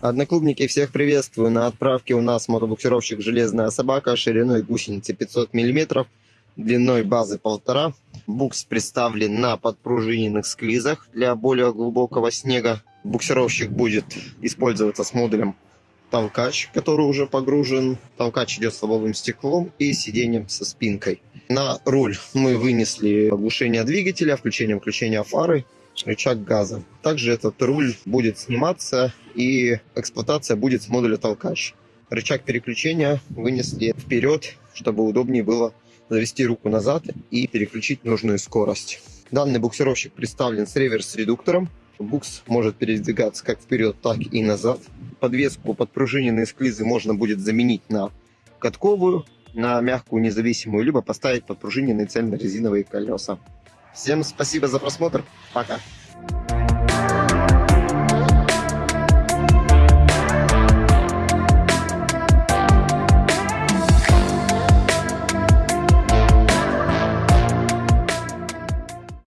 Одноклубники, всех приветствую. На отправке у нас мотобуксировщик «Железная собака» шириной гусеницы 500 мм, длиной базы 1,5. Букс представлен на подпружиненных склизах для более глубокого снега. Буксировщик будет использоваться с модулем толкач, который уже погружен. Толкач идет с лобовым стеклом и сиденьем со спинкой. На руль мы вынесли оглушение двигателя, включение-включение фары, рычаг газа. Также этот руль будет сниматься и эксплуатация будет с модуля толкач. Рычаг переключения вынесли вперед, чтобы удобнее было завести руку назад и переключить нужную скорость. Данный буксировщик представлен с реверс-редуктором. Букс может передвигаться как вперед, так и назад. Подвеску подпружиненные склизы можно будет заменить на катковую, на мягкую независимую, либо поставить подпружиненные цельно-резиновые колеса. Всем спасибо за просмотр. Пока.